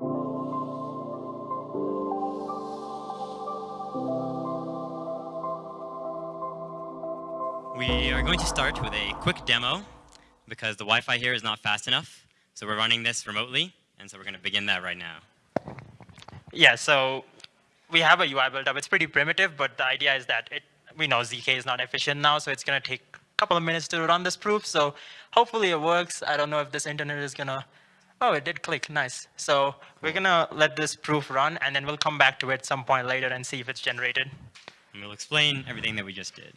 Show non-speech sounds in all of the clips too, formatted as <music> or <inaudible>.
We are going to start with a quick demo because the Wi-Fi here is not fast enough. So we're running this remotely, and so we're going to begin that right now. Yeah, so we have a UI built up. It's pretty primitive, but the idea is that it, we know ZK is not efficient now, so it's going to take a couple of minutes to run this proof. So hopefully it works. I don't know if this internet is going to, oh, it did click, nice. So we're going to let this proof run, and then we'll come back to it some point later and see if it's generated. And we'll explain everything that we just did.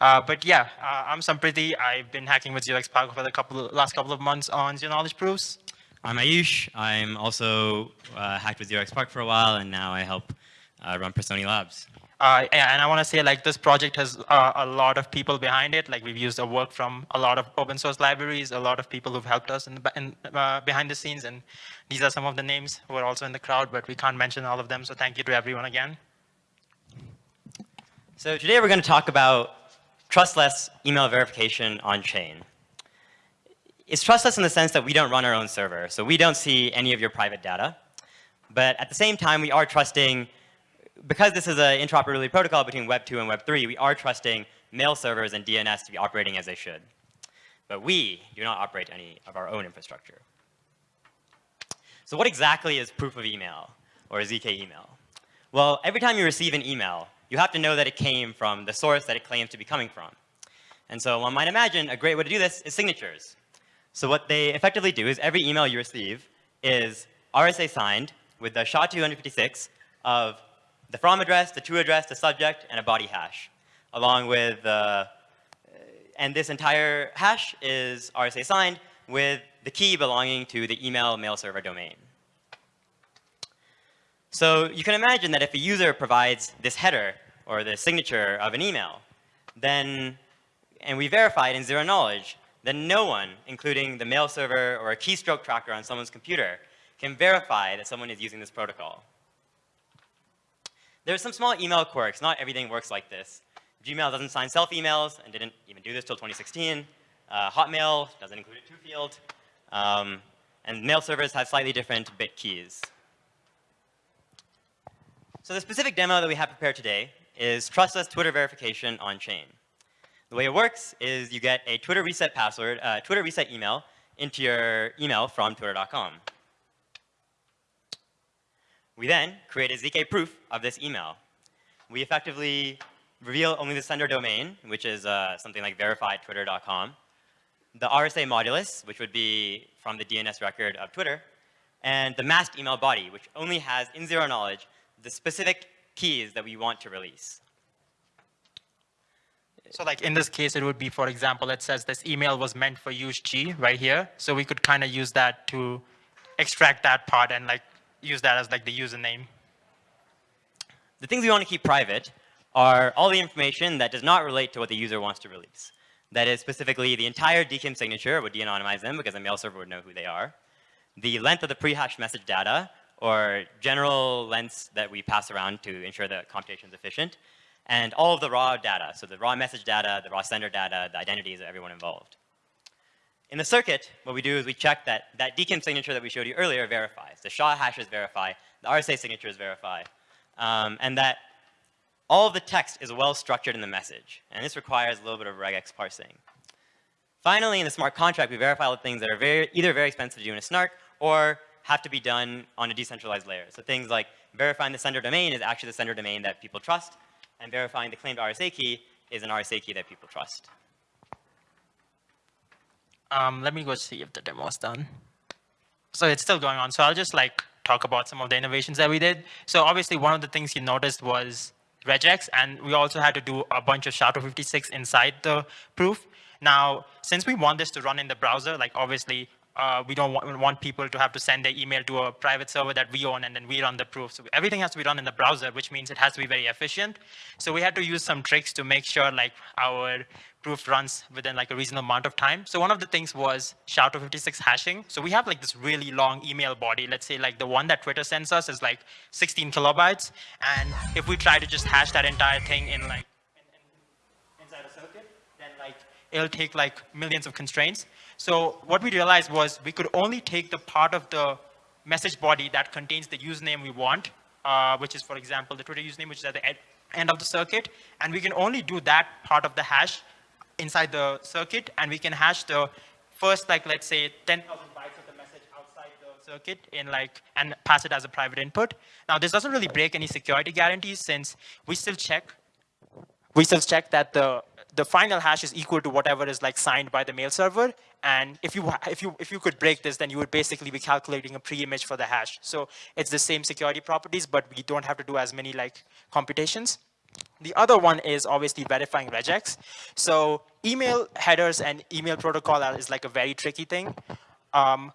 Uh, but yeah, uh, I'm Sampriti. I've been hacking with 0xPark for the couple last couple of months on zero knowledge proofs. I'm Ayush. I'm also uh, hacked with 0xPark for a while, and now I help uh, run Personae Labs. Uh, and I want to say, like, this project has uh, a lot of people behind it. Like, we've used a work from a lot of open source libraries, a lot of people who've helped us in the, in, uh, behind the scenes. And these are some of the names who are also in the crowd, but we can't mention all of them. So thank you to everyone again. So today we're going to talk about trustless email verification on chain. It's trustless in the sense that we don't run our own server, so we don't see any of your private data. But at the same time, we are trusting, because this is an interoperability protocol between Web 2 and Web 3, we are trusting mail servers and DNS to be operating as they should. But we do not operate any of our own infrastructure. So what exactly is proof of email, or ZK email? Well, every time you receive an email, you have to know that it came from the source that it claims to be coming from. And so one might imagine a great way to do this is signatures. So what they effectively do is every email you receive is RSA signed with the SHA-256 of the from address, the to address, the subject, and a body hash, along with, uh, and this entire hash is RSA signed with the key belonging to the email mail server domain. So you can imagine that if a user provides this header or the signature of an email, then, and we verify it in zero knowledge, then no one, including the mail server or a keystroke tracker on someone's computer, can verify that someone is using this protocol. There's some small email quirks. Not everything works like this. Gmail doesn't sign self-emails and didn't even do this till 2016. Uh, Hotmail doesn't include a to-field. Um, and mail servers have slightly different bit keys. So the specific demo that we have prepared today is trustless Twitter verification on chain. The way it works is you get a Twitter reset password, uh, Twitter reset email into your email from twitter.com. We then create a ZK proof of this email. We effectively reveal only the sender domain, which is uh, something like verifiedtwitter.com, the RSA modulus, which would be from the DNS record of Twitter, and the masked email body, which only has, in zero knowledge, the specific keys that we want to release. So like in this case, it would be, for example, it says this email was meant for use G right here. So we could kind of use that to extract that part and like use that as like the username. The things we want to keep private are all the information that does not relate to what the user wants to release. That is specifically the entire DKIM signature would de-anonymize them because a mail server would know who they are. The length of the pre-hashed message data or general lengths that we pass around to ensure that computation is efficient, and all of the raw data, so the raw message data, the raw sender data, the identities of everyone involved. In the circuit, what we do is we check that that DKIM signature that we showed you earlier verifies. The SHA hashes verify, the RSA signatures verify, um, and that all of the text is well structured in the message. And this requires a little bit of regex parsing. Finally, in the smart contract, we verify all the things that are very, either very expensive to do in a snark or have to be done on a decentralized layer. So things like verifying the sender domain is actually the sender domain that people trust, and verifying the claimed RSA key is an RSA key that people trust. Um, let me go see if the demo is done. So it's still going on. So I'll just like talk about some of the innovations that we did. So obviously one of the things you noticed was regex, and we also had to do a bunch of SHA-256 inside the proof. Now, since we want this to run in the browser, like obviously uh, we don't want, want, people to have to send their email to a private server that we own and then we run the proof. So everything has to be run in the browser, which means it has to be very efficient. So we had to use some tricks to make sure like our proof runs within like a reasonable amount of time. So one of the things was SHA-256 hashing. So we have like this really long email body. Let's say like the one that Twitter sends us is like 16 kilobytes. And if we try to just hash that entire thing in like in, in, inside a circuit, then like it'll take like millions of constraints. So what we realized was we could only take the part of the message body that contains the username we want, uh, which is, for example, the Twitter username, which is at the end of the circuit. And we can only do that part of the hash inside the circuit, and we can hash the first, like, let's say, 10,000 bytes of the message outside the circuit in like, and pass it as a private input. Now, this doesn't really break any security guarantees since we still check, we still check that the the final hash is equal to whatever is like signed by the mail server. And if you if you if you could break this, then you would basically be calculating a pre-image for the hash. So it's the same security properties, but we don't have to do as many like computations. The other one is obviously verifying regex. So email headers and email protocol is like a very tricky thing. Um,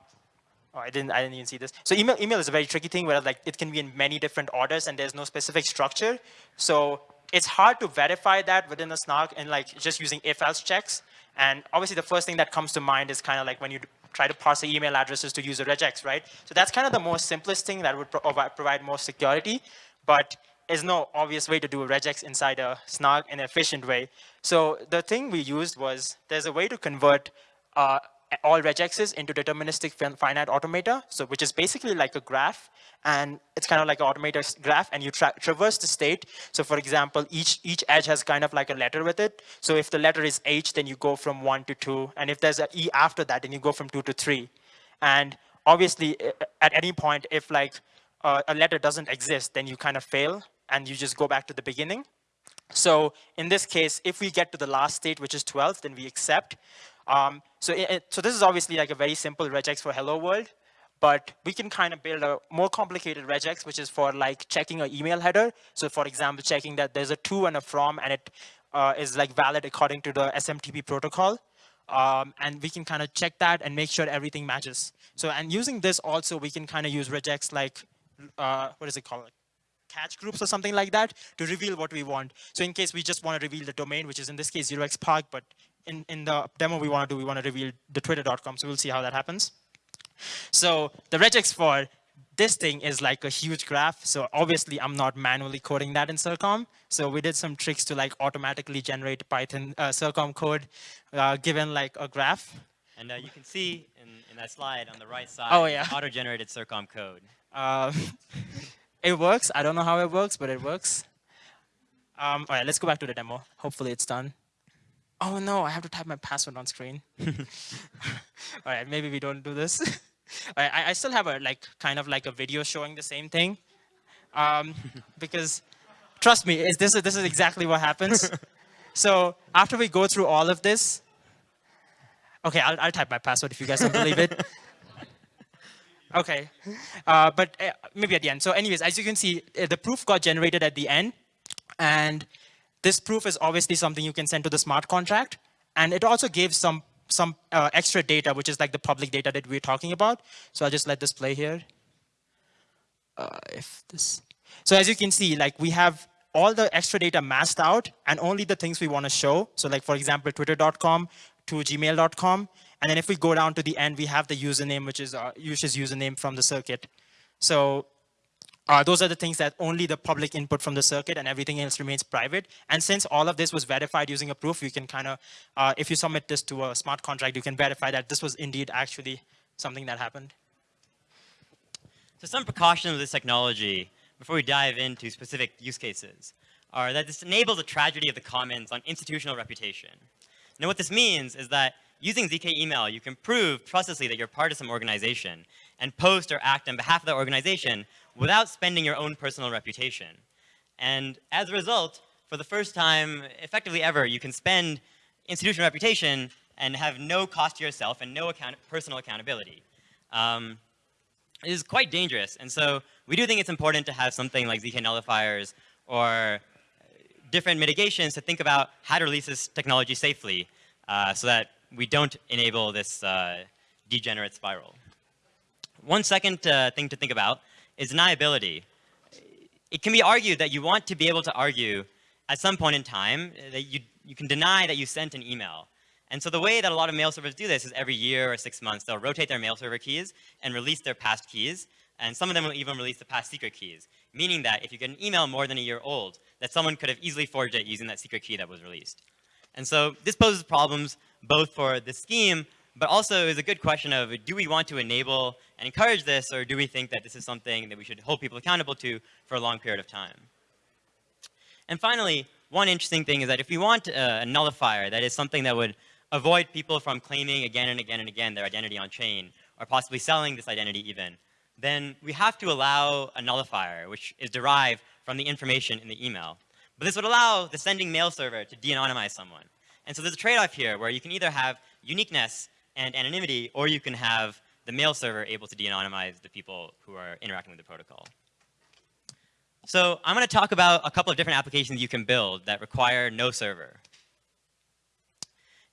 oh, I didn't, I didn't even see this. So email, email is a very tricky thing where like it can be in many different orders and there's no specific structure. So it's hard to verify that within a snark and like just using if-else checks. And obviously the first thing that comes to mind is kind of like when you try to parse the email addresses to use a regex, right? So that's kind of the most simplest thing that would pro provide more security. But there's no obvious way to do a regex inside a snark in an efficient way. So the thing we used was there's a way to convert uh, all regexes into deterministic finite automata, so which is basically like a graph, and it's kind of like an automated graph, and you tra traverse the state. So for example, each each edge has kind of like a letter with it. So if the letter is H, then you go from one to two, and if there's an E after that, then you go from two to three. And obviously, at any point, if like uh, a letter doesn't exist, then you kind of fail, and you just go back to the beginning. So in this case, if we get to the last state, which is 12, then we accept. Um, so, it, so this is obviously like a very simple regex for hello world, but we can kind of build a more complicated regex, which is for like checking an email header. So for example, checking that there's a to and a from, and it uh, is like valid according to the SMTP protocol. Um, and we can kind of check that and make sure everything matches. So, and using this also, we can kind of use regex like, uh, what is it called? catch groups or something like that to reveal what we want. So in case we just want to reveal the domain, which is in this case 0xpark, but in, in the demo we want to do, we want to reveal the twitter.com. So we'll see how that happens. So the regex for this thing is like a huge graph. So obviously I'm not manually coding that in CIRCOM. So we did some tricks to like automatically generate Python uh, CIRCOM code uh, given like a graph. And uh, you can see in, in that slide on the right side, oh, yeah. <laughs> auto-generated CIRCOM code. Um, <laughs> it works. I don't know how it works, but it works. Um, all right, let's go back to the demo. Hopefully it's done. Oh no, I have to type my password on screen. <laughs> all right, maybe we don't do this. <laughs> I, I, still have a like kind of like a video showing the same thing, um, <laughs> because trust me, is this this is exactly what happens. so after we go through all of this, okay, I'll, I'll type my password if you guys don't believe it. Okay, uh, but uh, maybe at the end. So anyways, as you can see, uh, the proof got generated at the end. And this proof is obviously something you can send to the smart contract. And it also gives some, some uh, extra data, which is like the public data that we're talking about. So I'll just let this play here. Uh, if this. So as you can see, like we have all the extra data masked out and only the things we want to show. So like, for example, twitter.com to gmail.com. And then if we go down to the end, we have the username, which is uh, user's username from the circuit. So uh, those are the things that only the public input from the circuit and everything else remains private. And since all of this was verified using a proof, you can kind of, uh, if you submit this to a smart contract, you can verify that this was indeed actually something that happened. So some precautions of this technology, before we dive into specific use cases, are that this enables a tragedy of the commons on institutional reputation. Now what this means is that Using ZK email, you can prove trustlessly that you're part of some organization and post or act on behalf of that organization without spending your own personal reputation. And as a result, for the first time, effectively ever, you can spend institutional reputation and have no cost to yourself and no account personal accountability. Um, it is quite dangerous. And so we do think it's important to have something like ZK nullifiers or different mitigations to think about how to release this technology safely uh, so that we don't enable this uh, degenerate spiral. One second uh, thing to think about is deniability. It can be argued that you want to be able to argue at some point in time that you, you can deny that you sent an email. And so the way that a lot of mail servers do this is every year or six months, they'll rotate their mail server keys and release their past keys. And some of them will even release the past secret keys, meaning that if you get an email more than a year old, that someone could have easily forged it using that secret key that was released. And so this poses problems both for the scheme, but also is a good question of do we want to enable and encourage this, or do we think that this is something that we should hold people accountable to for a long period of time? And finally, one interesting thing is that if we want uh, a nullifier, that is something that would avoid people from claiming again and again and again their identity on chain, or possibly selling this identity even, then we have to allow a nullifier, which is derived from the information in the email. But this would allow the sending mail server to de-anonymize someone. And so there's a trade-off here where you can either have uniqueness and anonymity, or you can have the mail server able to de-anonymize the people who are interacting with the protocol. So I'm going to talk about a couple of different applications you can build that require no server.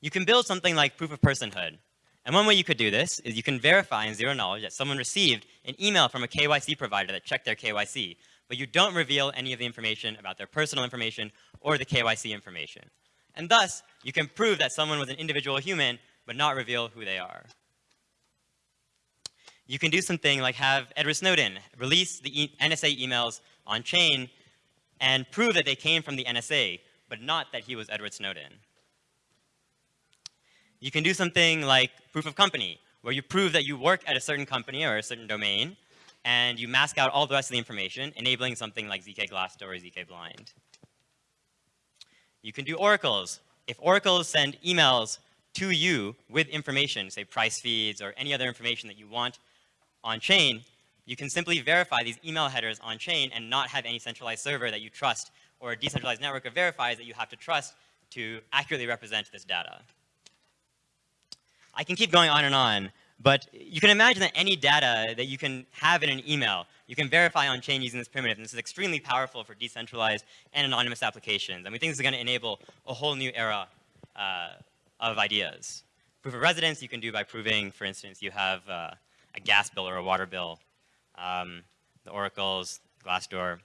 You can build something like proof of personhood. And one way you could do this is you can verify in zero knowledge that someone received an email from a KYC provider that checked their KYC, but you don't reveal any of the information about their personal information or the KYC information. And thus, you can prove that someone was an individual human, but not reveal who they are. You can do something like have Edward Snowden release the e NSA emails on chain and prove that they came from the NSA, but not that he was Edward Snowden. You can do something like proof of company, where you prove that you work at a certain company or a certain domain, and you mask out all the rest of the information, enabling something like ZK Glassdoor or ZK Blind. You can do oracles. If oracles send emails to you with information, say price feeds or any other information that you want on chain, you can simply verify these email headers on chain and not have any centralized server that you trust or a decentralized network of verifiers that you have to trust to accurately represent this data. I can keep going on and on, but you can imagine that any data that you can have in an email, you can verify on chain using this primitive, and this is extremely powerful for decentralized and anonymous applications. And we think this is going to enable a whole new era uh, of ideas. Proof of residence you can do by proving, for instance, you have uh, a gas bill or a water bill, um, the oracles, Glassdoor.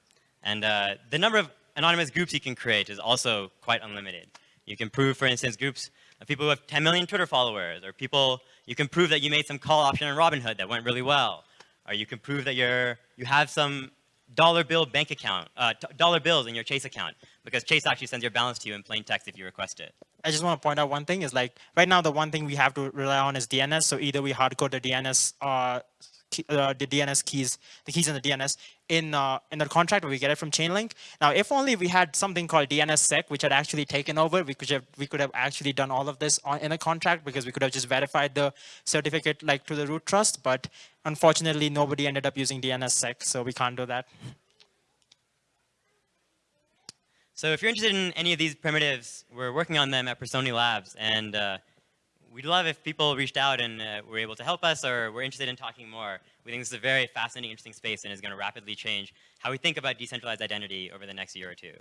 And uh, the number of anonymous groups you can create is also quite unlimited. You can prove, for instance, groups of people who have 10 million Twitter followers, or people, you can prove that you made some call option on Robinhood that went really well, or you can prove that you're, you have some dollar bill bank account, uh, dollar bills in your Chase account, because Chase actually sends your balance to you in plain text if you request it. I just want to point out one thing is like, right now the one thing we have to rely on is DNS, so either we hardcode the DNS uh, uh, the DNS keys, the keys in the DNS in uh, in the contract where we get it from Chainlink. Now, if only we had something called DNSSEC, which had actually taken over, we could have we could have actually done all of this on, in a contract because we could have just verified the certificate like to the root trust. But unfortunately, nobody ended up using DNSSEC, so we can't do that. So if you're interested in any of these primitives, we're working on them at Personae Labs, and uh, we'd love if people reached out and uh, were able to help us or were interested in talking more. We think this is a very fascinating, interesting space and is going to rapidly change how we think about decentralized identity over the next year or two.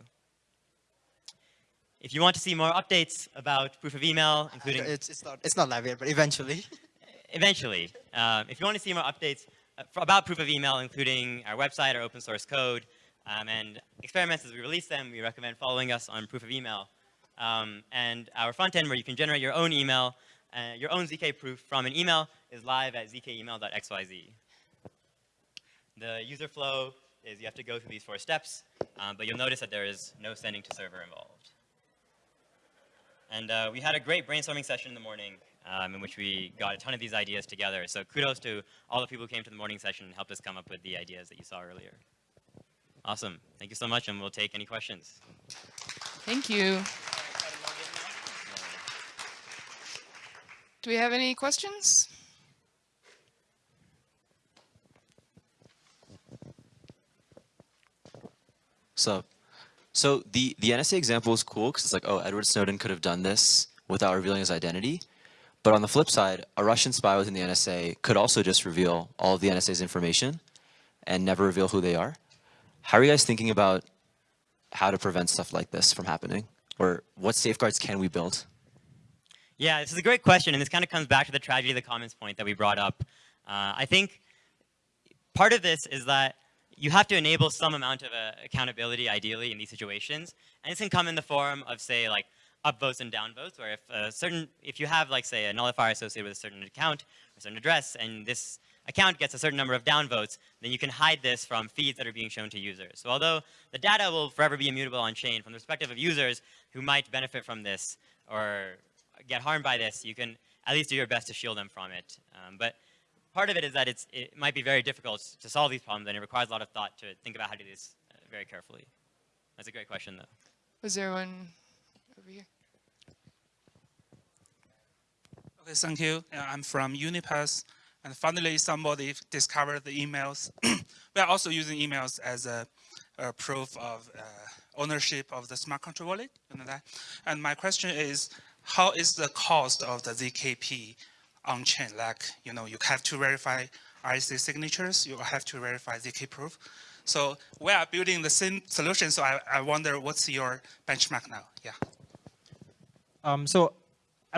If you want to see more updates about proof of email, including... It's, it's, not, it's not live yet, but eventually. <laughs> eventually. Um, if you want to see more updates uh, about proof of email, including our website, our open source code, um, and experiments as we release them, we recommend following us on proof of email. Um, and our front end where you can generate your own email uh, your own ZK proof from an email is live at zkemail.xyz. The user flow is you have to go through these four steps, um, but you'll notice that there is no sending to server involved. And uh, we had a great brainstorming session in the morning um, in which we got a ton of these ideas together. So kudos to all the people who came to the morning session and helped us come up with the ideas that you saw earlier. Awesome. Thank you so much, and we'll take any questions. Thank you. Do we have any questions? So, so the, the NSA example is cool because it's like, oh, Edward Snowden could have done this without revealing his identity. But on the flip side, a Russian spy within the NSA could also just reveal all of the NSA's information and never reveal who they are. How are you guys thinking about how to prevent stuff like this from happening? Or what safeguards can we build? Yeah, this is a great question, and this kind of comes back to the tragedy of the commons point that we brought up. Uh, I think part of this is that you have to enable some amount of uh, accountability, ideally, in these situations, and this can come in the form of, say, like upvotes and downvotes, where if a certain, if you have, like, say, a nullifier associated with a certain account or a certain address, and this account gets a certain number of downvotes, then you can hide this from feeds that are being shown to users. So although the data will forever be immutable on chain, from the perspective of users who might benefit from this or get harmed by this, you can at least do your best to shield them from it. Um, but part of it is that it's, it might be very difficult to solve these problems, and it requires a lot of thought to think about how to do this uh, very carefully. That's a great question, though. Was there one over here? Okay, thank you. Uh, I'm from Unipass, and finally somebody discovered the emails. <clears throat> we are also using emails as a, a proof of uh, ownership of the smart contract wallet. You know that. And my question is, how is the cost of the ZKP on chain? Like, you know, you have to verify RSA signatures, you have to verify ZK proof. So we are building the same solution. So I, I wonder what's your benchmark now? Yeah. Um, so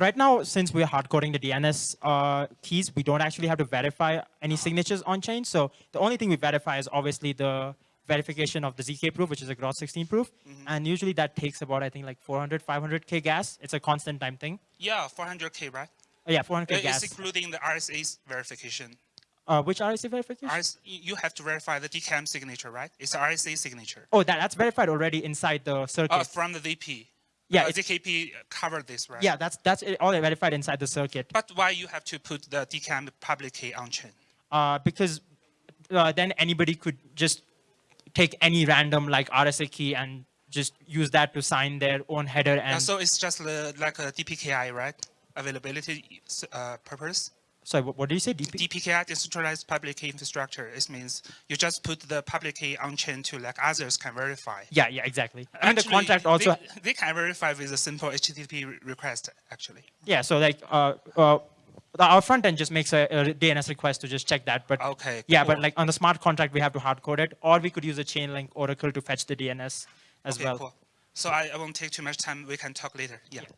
right now, since we're hard coding the DNS uh, keys, we don't actually have to verify any signatures on chain. So the only thing we verify is obviously the verification of the ZK proof, which is a Groth16 proof. And usually that takes about, I think, like 400, 500K gas. It's a constant time thing. Yeah, 400K, right? Oh, yeah, 400K It's gas. including the RSA verification. Uh, which RSA verification? You have to verify the DKIM signature, right? It's RSA signature. oh, that, that's verified already inside the circuit. Uh, from the VP. Yeah, uh, ZKP covered this, right? yeah, that's, that's it, all verified inside the circuit. But why you have to put the DKIM public key on chain? uh, because uh, then anybody could just take any random like RSA key and just use that to sign their own header and so it's just uh, like a DPKI, right? Availability uh, purpose. Sorry what, what did you say DP? DPKI, decentralized public key infrastructure. It means you just put the public key on chain to like others can verify. yeah yeah exactly I mean the contract also They, they can verify with a simple HTTP request, actually. yeah so like uh, uh, our front end just makes a, a DNS request to just check that but Okay, yeah but like on the smart contract we have to hard code it or we could use a Chainlink oracle to fetch the DNS as Okay, well cool. So I, I won't take too much time. We can talk later. Yeah. Yes.